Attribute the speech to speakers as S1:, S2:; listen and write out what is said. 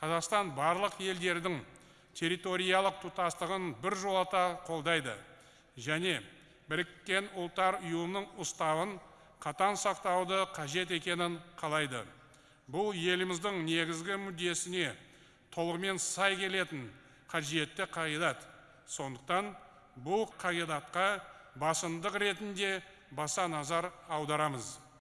S1: қазақстан барлық елдердің территориялық тұтастығын біржолата қолдайды және біріккен ұлттар ұйымының ұстауын қатаң сақтауды қажет екенін қалайды. Бұл еліміздің негізгі мүддесіне толығымен сай келетін қажетті қағидат. Сондықтан бұл қағидатқа басымдық ретінде баса назар аударамыз.